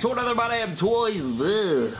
back to another My Damn Toys. Ugh.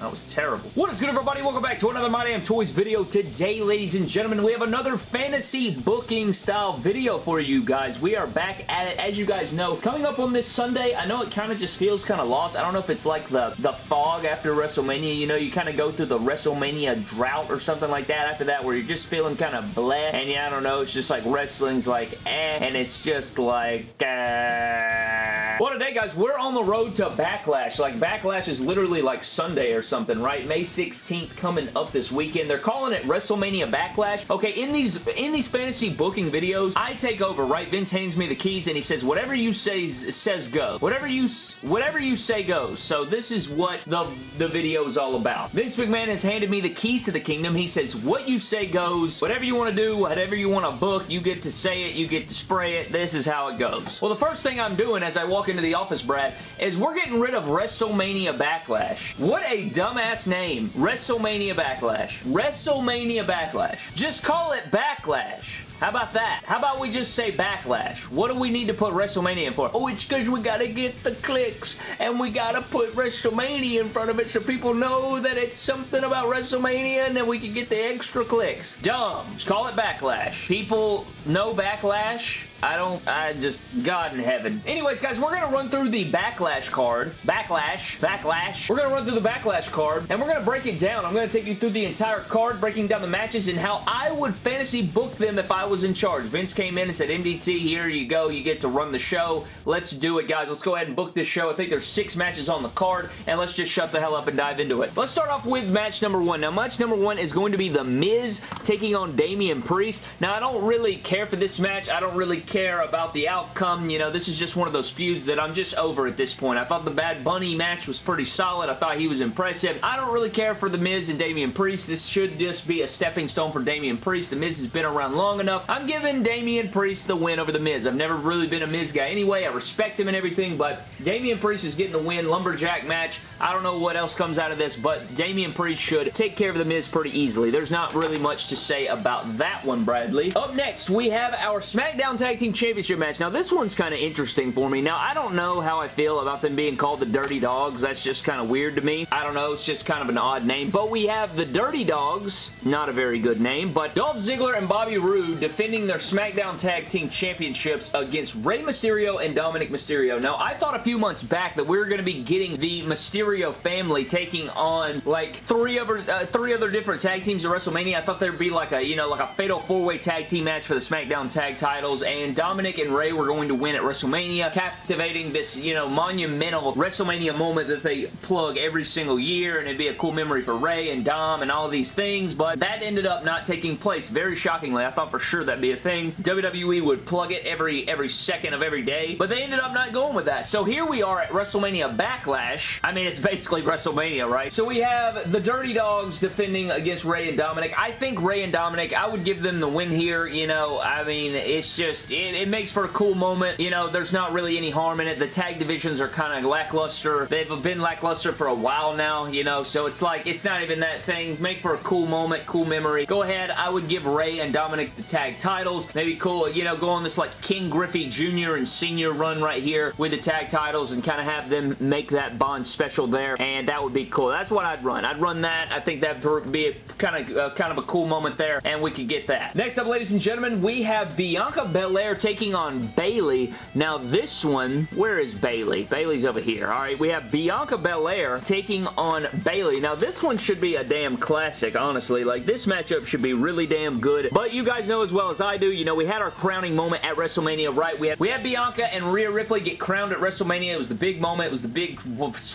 That was terrible. What is good, everybody? Welcome back to another My Damn Toys video. Today, ladies and gentlemen, we have another fantasy booking style video for you guys. We are back at it, as you guys know. Coming up on this Sunday, I know it kind of just feels kind of lost. I don't know if it's like the, the fog after WrestleMania. You know, you kind of go through the WrestleMania drought or something like that after that, where you're just feeling kind of bleh. And yeah, I don't know, it's just like wrestling's like eh, and it's just like uh... Well, today, guys, we're on the road to Backlash. Like, Backlash is literally like Sunday or something, right? May 16th coming up this weekend. They're calling it WrestleMania Backlash. Okay, in these in these fantasy booking videos, I take over, right? Vince hands me the keys and he says, whatever you say says go. Whatever you whatever you say goes. So this is what the, the video is all about. Vince McMahon has handed me the keys to the kingdom. He says, what you say goes. Whatever you want to do, whatever you want to book, you get to say it, you get to spray it. This is how it goes. Well, the first thing I'm doing as I walk into the office, Brad, is we're getting rid of WrestleMania Backlash. What a dumbass name. WrestleMania Backlash. WrestleMania Backlash. Just call it Backlash. How about that? How about we just say Backlash? What do we need to put WrestleMania in for? Oh, it's because we gotta get the clicks and we gotta put WrestleMania in front of it so people know that it's something about WrestleMania and then we can get the extra clicks. Dumb. Just call it Backlash. People know Backlash I don't, I just, God in heaven. Anyways, guys, we're going to run through the Backlash card. Backlash. Backlash. We're going to run through the Backlash card, and we're going to break it down. I'm going to take you through the entire card, breaking down the matches and how I would fantasy book them if I was in charge. Vince came in and said, MDT, here you go. You get to run the show. Let's do it, guys. Let's go ahead and book this show. I think there's six matches on the card, and let's just shut the hell up and dive into it. Let's start off with match number one. Now, match number one is going to be The Miz taking on Damian Priest. Now, I don't really care for this match. I don't really care about the outcome. You know, this is just one of those feuds that I'm just over at this point. I thought the Bad Bunny match was pretty solid. I thought he was impressive. I don't really care for The Miz and Damian Priest. This should just be a stepping stone for Damian Priest. The Miz has been around long enough. I'm giving Damian Priest the win over The Miz. I've never really been a Miz guy anyway. I respect him and everything, but Damian Priest is getting the win. Lumberjack match. I don't know what else comes out of this, but Damian Priest should take care of The Miz pretty easily. There's not really much to say about that one, Bradley. Up next, we have our SmackDown Tag Team Championship match. Now, this one's kind of interesting for me. Now, I don't know how I feel about them being called the Dirty Dogs. That's just kind of weird to me. I don't know. It's just kind of an odd name. But we have the Dirty Dogs. Not a very good name. But Dolph Ziggler and Bobby Roode defending their SmackDown Tag Team Championships against Rey Mysterio and Dominic Mysterio. Now, I thought a few months back that we were going to be getting the Mysterio family taking on like three other uh, three other different tag teams at WrestleMania. I thought there'd be like a, you know, like a fatal four-way tag team match for the SmackDown tag titles and Dominic and Rey were going to win at WrestleMania, captivating this, you know, monumental WrestleMania moment that they plug every single year, and it'd be a cool memory for Rey and Dom and all these things, but that ended up not taking place, very shockingly. I thought for sure that'd be a thing. WWE would plug it every, every second of every day, but they ended up not going with that. So here we are at WrestleMania Backlash. I mean, it's basically WrestleMania, right? So we have the Dirty Dogs defending against Rey and Dominic. I think Rey and Dominic, I would give them the win here, you know, I mean, it's just, it, it makes for a cool moment. You know, there's not really any harm in it. The tag divisions are kind of lackluster. They've been lackluster for a while now, you know, so it's like, it's not even that thing. Make for a cool moment, cool memory. Go ahead, I would give Rey and Dominic the tag titles. Maybe cool, you know, go on this like Ken Griffey Jr. and Senior run right here with the tag titles and kind of have them make that bond special there, and that would be cool. That's what I'd run. I'd run that. I think that'd be a kind of uh, kind of a cool moment there, and we could get that. Next up, ladies and gentlemen, we have Bianca Belair taking on Bayley. Now, this one, where is Bayley? Bayley's over here. All right, we have Bianca Belair taking on Bayley. Now, this one should be a damn classic, honestly. Like, this matchup should be really damn good, but you guys know as well as I do, you know, we had our crowning moment at WrestleMania, right? We had, we had Bianca and Rhea Ripley get crowned at WrestleMania. It was the big moment. It was the big,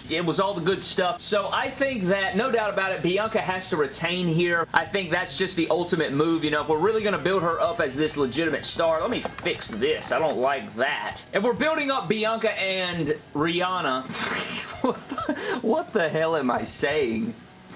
it was all the good stuff. So I think that, no doubt about it, Bianca has to retain here. I think that's just the ultimate move, you know, if we're really going to build her up as this legitimate star, let me fix this. I don't like that. If we're building up Bianca and Rihanna, what the hell am I saying?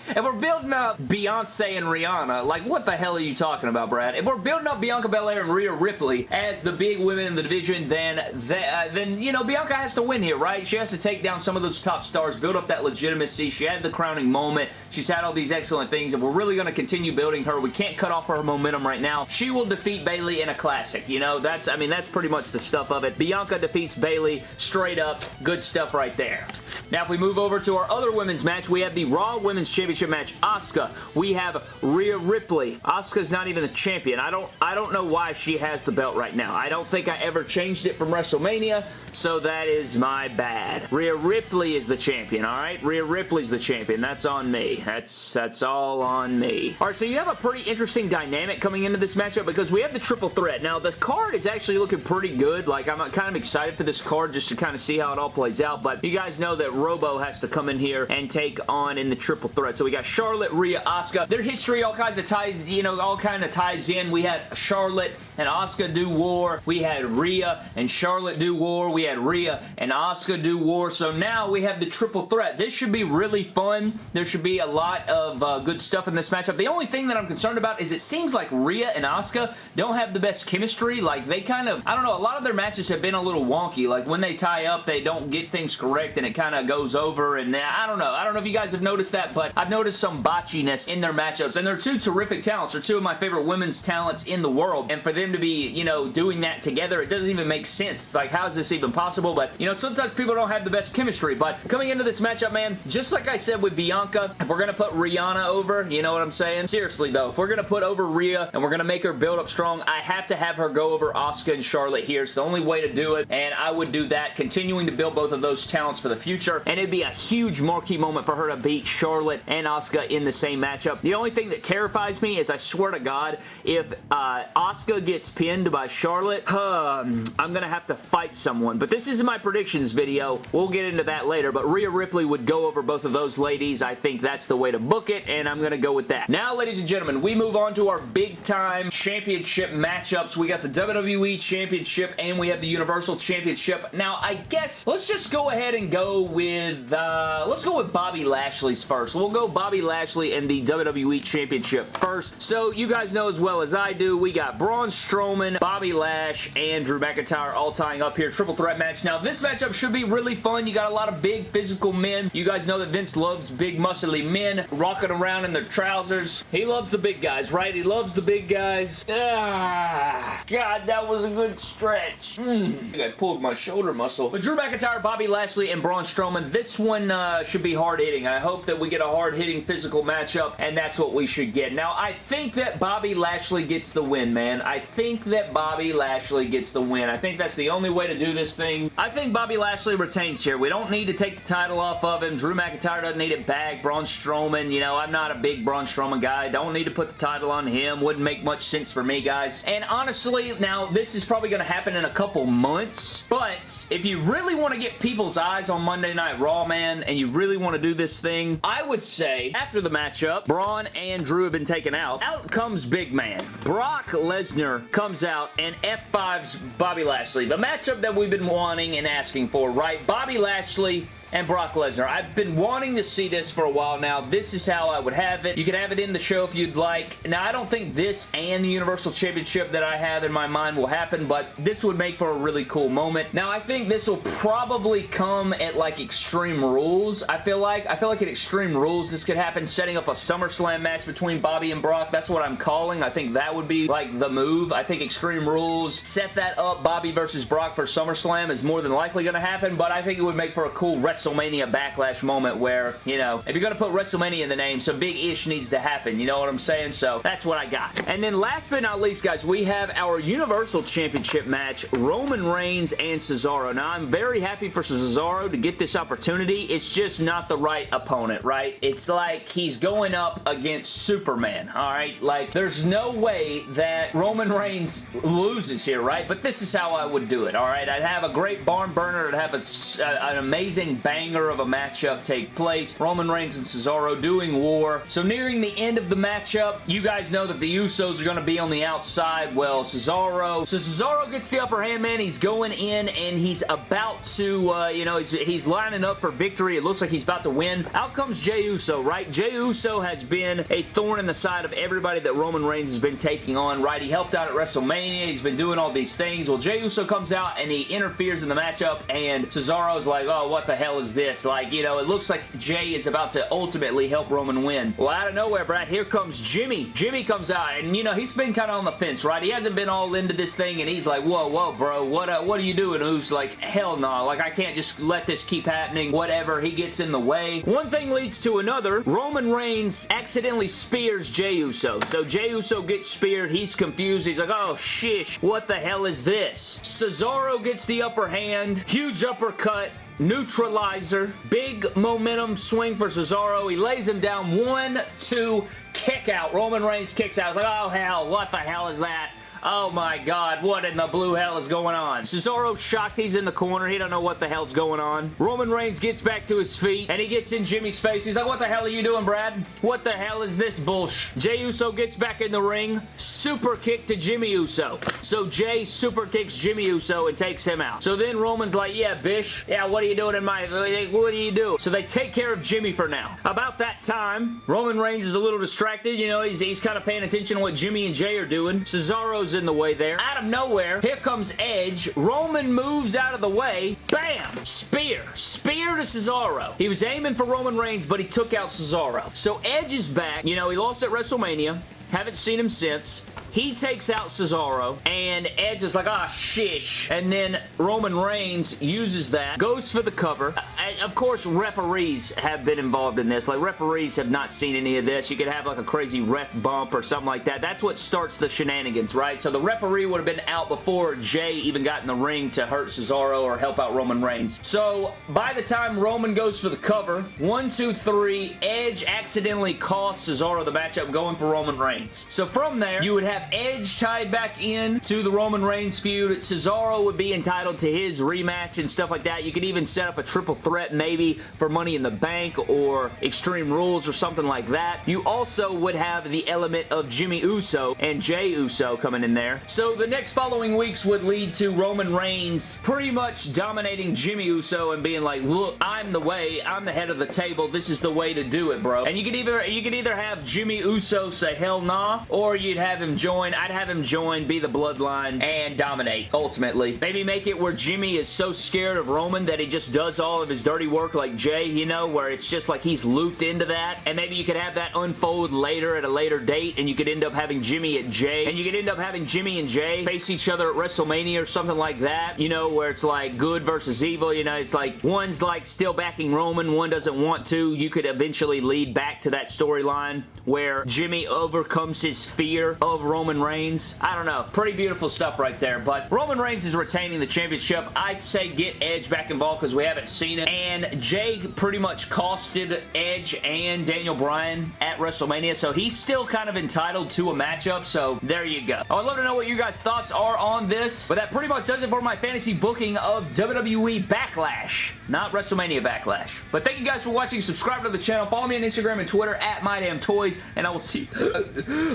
If we're building up Beyonce and Rihanna, like what the hell are you talking about, Brad? If we're building up Bianca Belair and Rhea Ripley as the big women in the division, then, uh, then you know, Bianca has to win here, right? She has to take down some of those top stars, build up that legitimacy. She had the crowning moment. She's had all these excellent things, and we're really going to continue building her. We can't cut off her momentum right now. She will defeat Bayley in a classic, you know? That's, I mean, that's pretty much the stuff of it. Bianca defeats Bayley straight up. Good stuff right there. Now, if we move over to our other women's match, we have the Raw Women's Championship match. Asuka. We have Rhea Ripley. Asuka's not even the champion. I don't, I don't know why she has the belt right now. I don't think I ever changed it from WrestleMania, so that is my bad. Rhea Ripley is the champion, alright? Rhea Ripley's the champion. That's on me. That's, that's all on me. Alright, so you have a pretty interesting dynamic coming into this matchup because we have the triple threat. Now, the card is actually looking pretty good. Like, I'm kind of excited for this card just to kind of see how it all plays out, but you guys know that Robo has to come in here and take on in the triple threat. So we got Charlotte, Rhea, Asuka. Their history all kinds of ties, you know, all kind of ties in. We had Charlotte and Asuka do war. We had Rhea and Charlotte do war. We had Rhea and Asuka do war. So now we have the triple threat. This should be really fun. There should be a lot of uh, good stuff in this matchup. The only thing that I'm concerned about is it seems like Rhea and Asuka don't have the best chemistry. Like, they kind of, I don't know, a lot of their matches have been a little wonky. Like, when they tie up, they don't get things correct and it kind of goes over and uh, I don't know. I don't know if you guys have noticed that, but I've noticed some botchiness in their matchups and they're two terrific talents. They're two of my favorite women's talents in the world and for them to be, you know, doing that together, it doesn't even make sense. It's like, how is this even possible? But, you know, sometimes people don't have the best chemistry, but coming into this matchup, man, just like I said with Bianca, if we're going to put Rihanna over, you know what I'm saying? Seriously, though, if we're going to put over Rhea and we're going to make her build up strong, I have to have her go over Asuka and Charlotte here. It's the only way to do it, and I would do that, continuing to build both of those talents for the future, and it'd be a huge marquee moment for her to beat Charlotte and Asuka in the same matchup. The only thing that terrifies me is, I swear to God, if uh, Asuka gets pinned by Charlotte, um, I'm going to have to fight someone, but this is my predictions video. We'll get into that later, but Rhea Ripley would go over both of those ladies. I think that's the way to book it, and I'm going to go with that. Now, ladies and gentlemen, we move on to our big-time championship matchups. We got the WWE Championship, and we have the Universal Championship. Now, I guess let's just go ahead and go with, uh, let's go with Bobby Lashley's first. We'll go Bobby Lashley and the WWE Championship first. So, you guys know as well as I do, we got Braun Strowman, Bobby Lash, and Drew McIntyre all tying up here. Triple threat match. Now, this matchup should be really fun. You got a lot of big physical men. You guys know that Vince loves big muscly men rocking around in their trousers. He loves the big guys, right? He loves the big guys. Ah, God, that was a good stretch. Mm. I pulled my shoulder muscle. But Drew McIntyre, Bobby Lashley, and Braun Strowman, this one uh, should be hard-hitting. I hope that we get a hard-hitting physical matchup, and that's what we should get. Now, I think that Bobby Lashley gets the win, man. I think that Bobby Lashley gets the win. I think that's the only way to do this thing. I think Bobby Lashley retains here. We don't need to take the title off of him. Drew McIntyre doesn't need it back. Braun Strowman, you know, I'm not a big Braun Strowman guy. Don't need to put the title on him. Wouldn't make much sense for me, guys. And honestly, now, this is probably going to happen in a couple months, but if you really want to get people's eyes on Monday Night Raw, man, and you really want to do this thing, I would say, after the matchup, Braun and Drew have been taken out. Out comes Big Man. Brock Lesnar comes out and F5's Bobby Lashley. The matchup that we've been wanting and asking for, right? Bobby Lashley and Brock Lesnar. I've been wanting to see this for a while now. This is how I would have it. You can have it in the show if you'd like. Now, I don't think this and the Universal Championship that I have in my mind will happen, but this would make for a really cool moment. Now, I think this will probably come at, like, Extreme Rules, I feel like. I feel like at Extreme Rules, this could happen, setting up a SummerSlam match between Bobby and Brock. That's what I'm calling. I think that would be, like, the move. I think Extreme Rules, set that up, Bobby versus Brock for SummerSlam is more than likely going to happen, but I think it would make for a cool WrestleMania WrestleMania Backlash moment where, you know, if you're going to put WrestleMania in the name, some big ish needs to happen. You know what I'm saying? So that's what I got. And then last but not least, guys, we have our Universal Championship match, Roman Reigns and Cesaro. Now, I'm very happy for Cesaro to get this opportunity. It's just not the right opponent, right? It's like he's going up against Superman, all right? Like, there's no way that Roman Reigns loses here, right? But this is how I would do it, all right? I'd have a great barn burner. I'd have a, an amazing banger of a matchup take place. Roman Reigns and Cesaro doing war. So nearing the end of the matchup, you guys know that the Usos are going to be on the outside. Well, Cesaro. So Cesaro gets the upper hand, man. He's going in and he's about to, uh, you know, he's, he's lining up for victory. It looks like he's about to win. Out comes Jey Uso, right? Jey Uso has been a thorn in the side of everybody that Roman Reigns has been taking on, right? He helped out at WrestleMania. He's been doing all these things. Well, Jey Uso comes out and he interferes in the matchup and Cesaro's like, oh, what the hell is this? Like, you know, it looks like Jey is about to ultimately help Roman win. Well, out of nowhere, Brad, here comes Jimmy. Jimmy comes out and, you know, he's been kind of on the fence, right? He hasn't been all into this thing and he's like, whoa, whoa, bro, what, uh, what are you doing? Who's like, hell no, nah. like, I can't just let this keep happening, whatever. He gets in the way. One thing leads to another. Roman Reigns accidentally spears Jey Uso. So Jey Uso gets speared. He's confused. He's like, oh, shish, what the hell is this? Cesaro gets the upper hand. Huge uppercut neutralizer, big momentum swing for Cesaro. He lays him down, one, two, kick out. Roman Reigns kicks out. Like, oh hell, what the hell is that? Oh my god, what in the blue hell is going on? Cesaro shocked he's in the corner. He don't know what the hell's going on. Roman Reigns gets back to his feet and he gets in Jimmy's face. He's like, what the hell are you doing, Brad? What the hell is this bullshit? Jey Uso gets back in the ring. Super kick to Jimmy Uso. So Jey super kicks Jimmy Uso and takes him out. So then Roman's like, yeah, Bish. Yeah, what are you doing in my... What do you do? So they take care of Jimmy for now. About that time, Roman Reigns is a little distracted. You know, he's, he's kind of paying attention to what Jimmy and Jey are doing. Cesaro's in the way there. Out of nowhere, here comes Edge. Roman moves out of the way. Bam! Spear. Spear to Cesaro. He was aiming for Roman Reigns, but he took out Cesaro. So Edge is back. You know, he lost at WrestleMania. Haven't seen him since. He takes out Cesaro, and Edge is like, ah, shish. And then Roman Reigns uses that, goes for the cover. Uh, of course, referees have been involved in this. Like, referees have not seen any of this. You could have, like, a crazy ref bump or something like that. That's what starts the shenanigans, right? So the referee would have been out before Jey even got in the ring to hurt Cesaro or help out Roman Reigns. So, by the time Roman goes for the cover, one, two, three, Edge accidentally costs Cesaro the matchup going for Roman Reigns. So from there, you would have Edge tied back in to the Roman Reigns feud. Cesaro would be entitled to his rematch and stuff like that. You could even set up a triple threat maybe for Money in the Bank or Extreme Rules or something like that. You also would have the element of Jimmy Uso and Jey Uso coming in there. So the next following weeks would lead to Roman Reigns pretty much dominating Jimmy Uso and being like, look, I'm the way. I'm the head of the table. This is the way to do it, bro. And you could either you could either have Jimmy Uso say hell nah, or you'd have him join. I'd have him join, be the bloodline, and dominate, ultimately. Maybe make it where Jimmy is so scared of Roman that he just does all of his dirty work like Jey, you know, where it's just like he's looped into that, and maybe you could have that unfold later at a later date, and you could end up having Jimmy at Jey. and you could end up having Jimmy and Jey face each other at WrestleMania or something like that, you know, where it's like good versus evil, you know, it's like one's like still backing Roman, one doesn't want to. You could eventually lead back to that storyline where Jimmy overcomes his fear of Roman Roman Reigns. I don't know. Pretty beautiful stuff right there. But Roman Reigns is retaining the championship. I'd say get Edge back involved because we haven't seen it. And Jey pretty much costed Edge and Daniel Bryan at WrestleMania. So he's still kind of entitled to a matchup. So there you go. I'd love to know what you guys' thoughts are on this. But that pretty much does it for my fantasy booking of WWE Backlash. Not WrestleMania Backlash. But thank you guys for watching. Subscribe to the channel. Follow me on Instagram and Twitter at MyDamnToys. And I will see...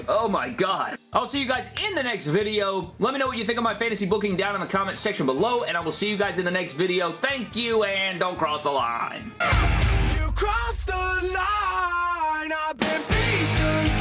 oh my god. I'll see you guys in the next video. Let me know what you think of my fantasy booking down in the comments section below, and I will see you guys in the next video. Thank you, and don't cross the line. You crossed the line. I've been beaten,